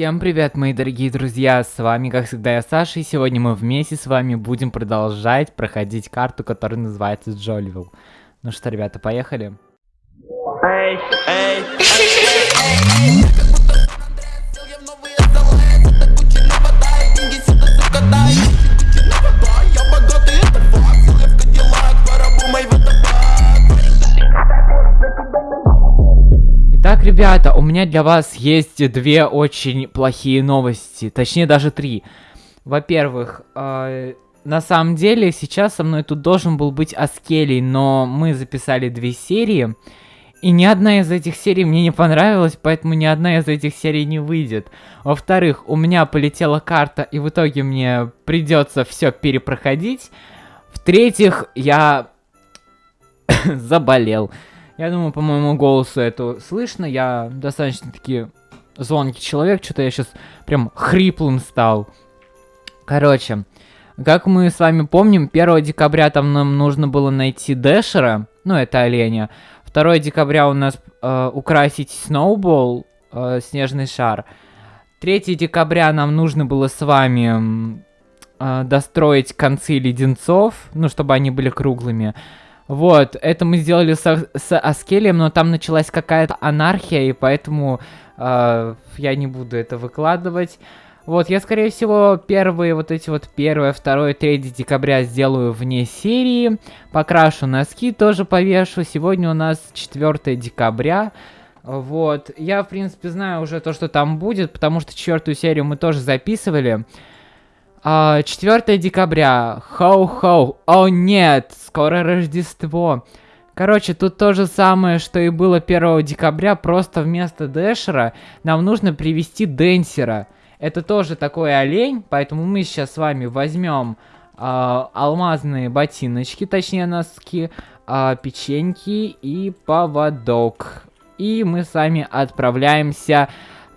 Всем привет, мои дорогие друзья, с вами, как всегда, я Саша, и сегодня мы вместе с вами будем продолжать проходить карту, которая называется Джоливилл. Ну что, ребята, поехали? Эй, эй, Итак, ребята, у меня для вас есть две очень плохие новости, точнее даже три. Во-первых, э, на самом деле сейчас со мной тут должен был быть Аскелий, но мы записали две серии, и ни одна из этих серий мне не понравилась, поэтому ни одна из этих серий не выйдет. Во-вторых, у меня полетела карта, и в итоге мне придется все перепроходить. В-третьих, я заболел. Я думаю, по моему голосу это слышно. Я достаточно таки звонкий человек. Что-то я сейчас прям хриплым стал. Короче, как мы с вами помним, 1 декабря там нам нужно было найти Дэшера. Ну, это оленя. 2 декабря у нас э, украсить Сноубол, э, снежный шар. 3 декабря нам нужно было с вами э, достроить концы леденцов, ну, чтобы они были круглыми. Вот, это мы сделали с, с Аскелием, но там началась какая-то анархия, и поэтому э, я не буду это выкладывать. Вот, я, скорее всего, первые вот эти вот 1, 2, 3 декабря сделаю вне серии. Покрашу носки, тоже повешу. Сегодня у нас 4 декабря. Вот, я, в принципе, знаю уже то, что там будет, потому что четвертую серию мы тоже записывали. 4 декабря. Хоу-хоу. О нет, скоро Рождество. Короче, тут то же самое, что и было 1 декабря, просто вместо Дэшера нам нужно привести Денсера. Это тоже такой олень, поэтому мы сейчас с вами возьмем э, алмазные ботиночки, точнее носки, э, печеньки и поводок. И мы с вами отправляемся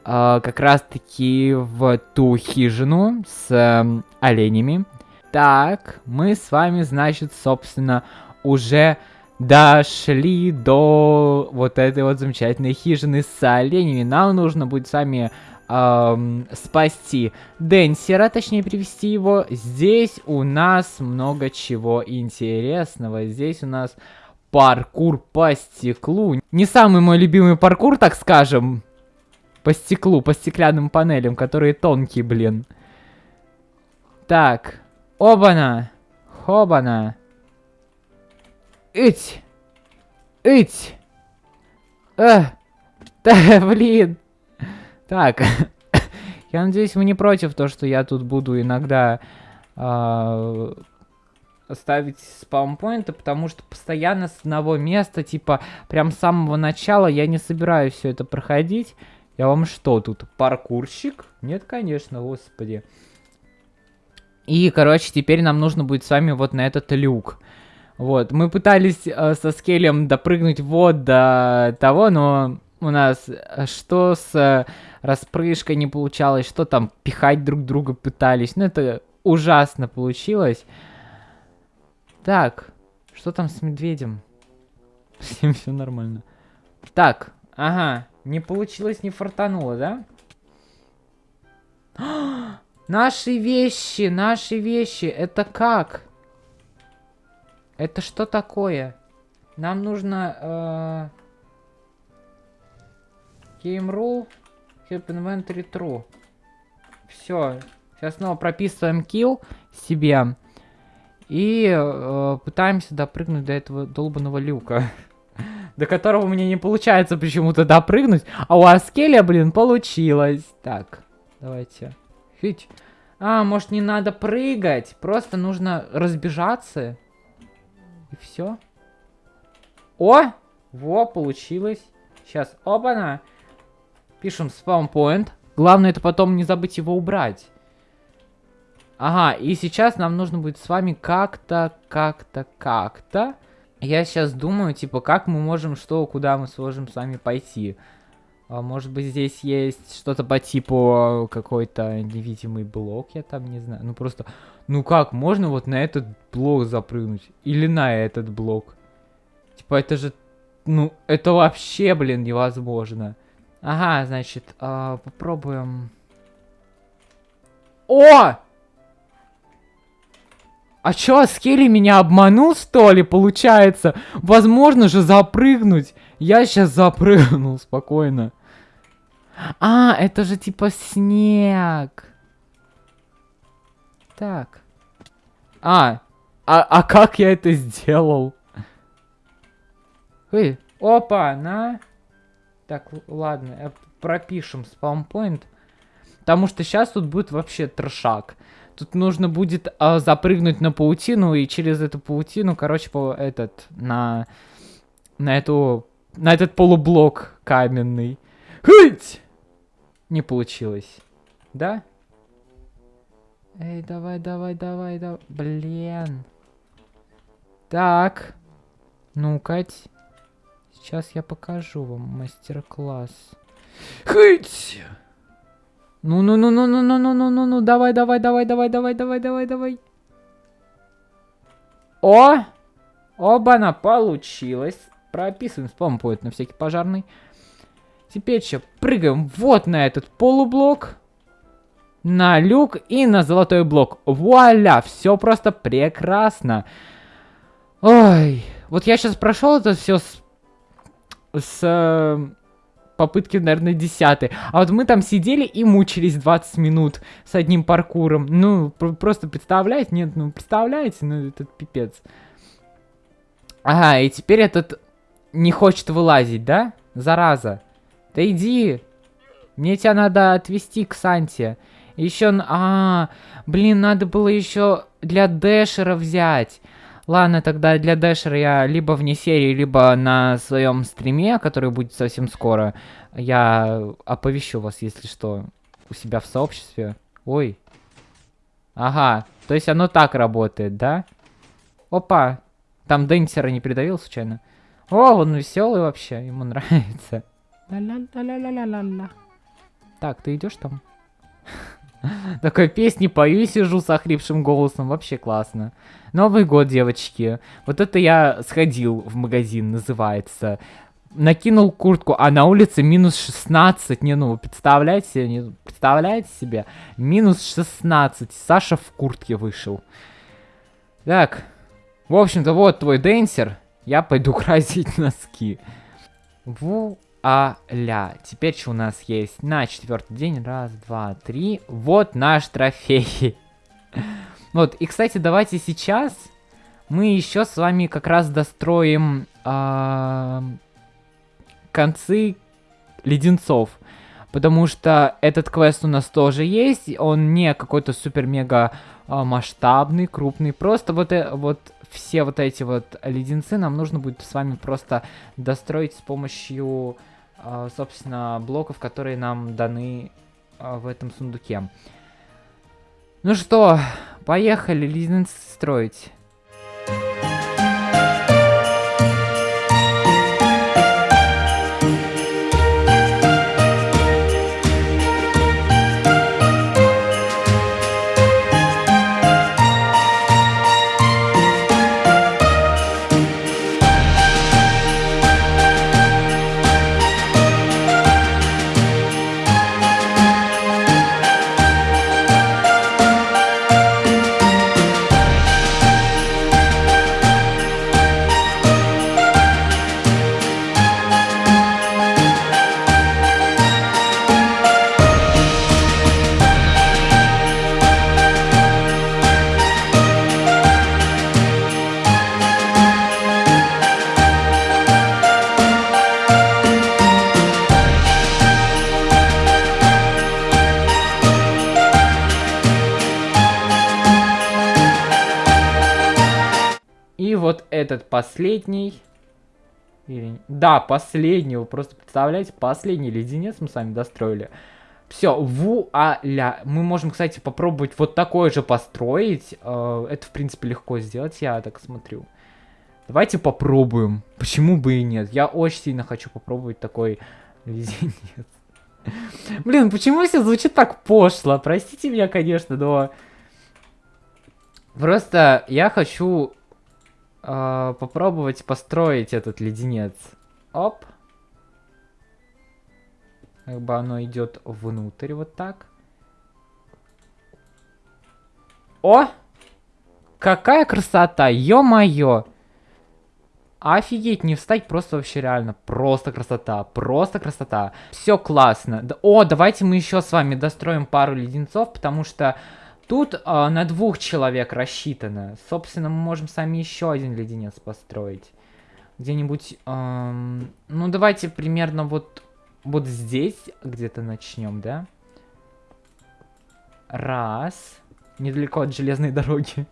э, как раз-таки в ту хижину с э, оленями. Так, мы с вами, значит, собственно, уже дошли до вот этой вот замечательной хижины с оленями. Нам нужно будет с вами эм, спасти Денсера, точнее привести его. Здесь у нас много чего интересного. Здесь у нас паркур по стеклу. Не самый мой любимый паркур, так скажем. По стеклу, по стеклянным панелям, которые тонкие, блин. Так. Обана. Хобана. Ить. Ить. Эх. Да, блин. Так. я надеюсь, вы не против то, что я тут буду иногда э, ставить спаунпоинты, потому что постоянно с одного места, типа, прям с самого начала я не собираюсь все это проходить. Я вам что тут, паркурщик? Нет, конечно, господи. И, короче, теперь нам нужно будет с вами вот на этот люк. Вот, мы пытались э, со скелем допрыгнуть вот до того, но у нас э, что с э, распрыжкой не получалось, что там пихать друг друга пытались. Ну, это ужасно получилось. Так, что там с медведем? С ним все нормально. Так, ага. Не получилось, не фартануло, да? наши вещи, наши вещи. Это как? Это что такое? Нам нужно... Э, game rule. Keep inventory true. Все. Сейчас снова прописываем kill себе. И э, пытаемся допрыгнуть до этого долбанного люка. до которого мне не получается почему-то допрыгнуть. А у Аскеля, блин, получилось. Так, давайте. Фить. А, может не надо прыгать, просто нужно разбежаться. И все. О! Во, получилось. Сейчас, оба-на. Пишем спаунпоинт. Главное это потом не забыть его убрать. Ага, и сейчас нам нужно будет с вами как-то, как-то, как-то я сейчас думаю, типа, как мы можем, что, куда мы сможем с вами пойти. А, может быть, здесь есть что-то по типу какой-то невидимый блок, я там не знаю. Ну просто, ну как, можно вот на этот блок запрыгнуть? Или на этот блок? Типа, это же, ну, это вообще, блин, невозможно. Ага, значит, э, попробуем О! А чё, Скелли меня обманул, что ли, получается? Возможно же запрыгнуть. Я сейчас запрыгнул спокойно. А, это же типа снег. Так. А, а, а как я это сделал? Эй, опа, на. Так, ладно, пропишем спаунпоинт. Потому что сейчас тут будет вообще трешак. Тут нужно будет а, запрыгнуть на паутину и через эту паутину, короче, по этот, на, на эту, на этот полублок каменный. Хыть! Не получилось. Да? Эй, давай, давай, давай, давай. Блин. Так. Ну-ка. Сейчас я покажу вам мастер-класс. Хыть! Ну-ну-ну-ну-ну-ну-ну-ну-ну-ну, давай, давай, давай, давай, давай, давай, давай, давай. О! Оба-на, получилось. Прописываем спампоинт на всякий пожарный. Теперь что, прыгаем вот на этот полублок, на люк и на золотой блок. Вуаля, все просто прекрасно. Ой, вот я сейчас прошел это все с, с э, попытки, наверное, десятой. А вот мы там сидели и мучились 20 минут с одним паркуром. Ну, просто представляете? Нет, ну, представляете? Ну, этот пипец. Ага, и теперь этот не хочет вылазить, да? Зараза. Да иди. Мне тебя надо отвезти к Санте. Еще... А, блин, надо было еще для Дэшера взять. Ладно, тогда для Дэшера я либо вне серии, либо на своем стриме, который будет совсем скоро, я оповещу вас, если что, у себя в сообществе. Ой. Ага, то есть оно так работает, да? Опа, там Денсера не придавил случайно? О, он веселый вообще, ему нравится. Так, ты идешь там? Такой песни пою, сижу с охрипшим голосом, вообще классно. Новый год, девочки. Вот это я сходил в магазин, называется. Накинул куртку, а на улице минус 16. Не, ну, представляете, не, представляете себе? Минус 16. Саша в куртке вышел. Так. В общем-то, вот твой денсер. Я пойду красить носки. Ву а-ля. Теперь что у нас есть? На четвертый день. Раз, два, три. Вот наш трофей. вот, и, кстати, давайте сейчас мы еще с вами как раз достроим э концы леденцов. Потому что этот квест у нас тоже есть. Он не какой-то супер-мега э, масштабный, крупный. Просто вот, э, вот все вот эти вот леденцы нам нужно будет с вами просто достроить с помощью собственно, блоков, которые нам даны а, в этом сундуке. Ну что, поехали лизинг строить. Этот последний... Или... Да, последний. Вы просто представляете, последний леденец мы с вами достроили. Все, вуаля. Мы можем, кстати, попробовать вот такое же построить. Э, это, в принципе, легко сделать, я так смотрю. Давайте попробуем. Почему бы и нет? Я очень сильно хочу попробовать такой леденец. Блин, почему все звучит так пошло? Простите меня, конечно, но... Просто я хочу э, попробовать построить этот леденец. Оп. Как бы оно идет внутрь вот так. О! Какая красота, ё-моё! Офигеть, не встать просто вообще реально. Просто красота, просто красота. Все классно. О, давайте мы еще с вами достроим пару леденцов, потому что тут э, на двух человек рассчитано. Собственно, мы можем сами еще один леденец построить. Где-нибудь, эм, ну давайте примерно вот, вот здесь где-то начнем, да? Раз. Недалеко от железной дороги.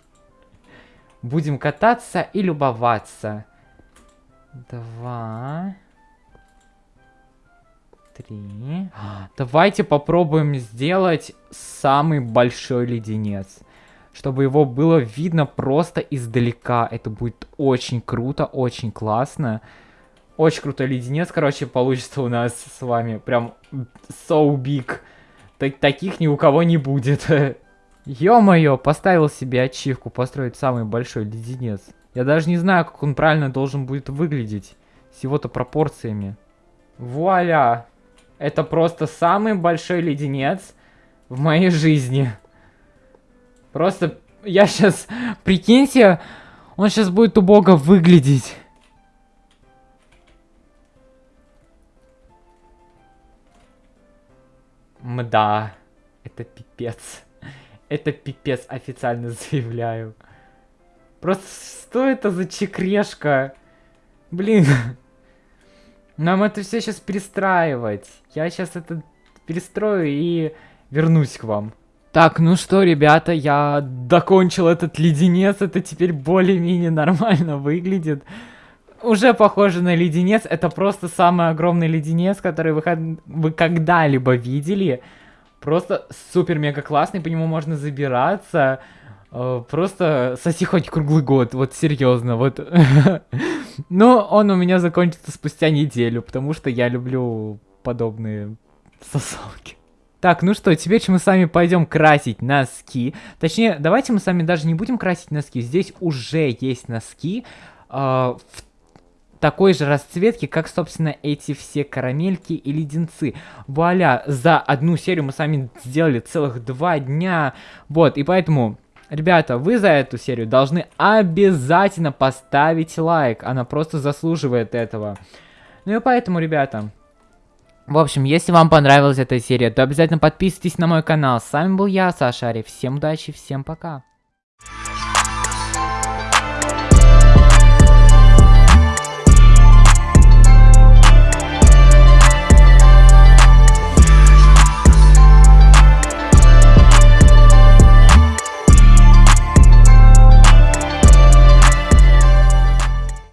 Будем кататься и любоваться. Два. Три. Давайте попробуем сделать самый большой леденец. Чтобы его было видно просто издалека. Это будет очень круто, очень классно. Очень крутой леденец, короче, получится у нас с вами. Прям so big. Так таких ни у кого не будет. Ё-моё, поставил себе ачивку построить самый большой леденец. Я даже не знаю, как он правильно должен будет выглядеть. С его-то пропорциями. Вуаля! Это просто самый большой леденец в моей жизни. Просто я сейчас... Прикиньте, он сейчас будет убого выглядеть. Мда. Это пипец. Это пипец, официально заявляю. Просто что это за чекрешка? Блин. Нам это все сейчас перестраивать. Я сейчас это перестрою и вернусь к вам. Так, ну что, ребята, я докончил этот леденец. Это теперь более-менее нормально выглядит. Уже похоже на леденец. Это просто самый огромный леденец, который вы, вы когда-либо видели. Просто супер-мега классный, по нему можно забираться. Э, просто соси хоть круглый год, вот серьезно, вот. Но он у меня закончится спустя неделю, потому что я люблю подобные сосалки. Так, ну что, теперь мы с вами пойдем красить носки. Точнее, давайте мы с вами даже не будем красить носки. Здесь уже есть носки э, в такой же расцветки, как, собственно, эти все карамельки и леденцы. Вуаля, за одну серию мы с вами сделали целых два дня. Вот, и поэтому Ребята, вы за эту серию должны обязательно поставить лайк. Она просто заслуживает этого. Ну и поэтому, ребята... В общем, если вам понравилась эта серия, то обязательно подписывайтесь на мой канал. С вами был я, Саша Ариф. Всем удачи, всем пока.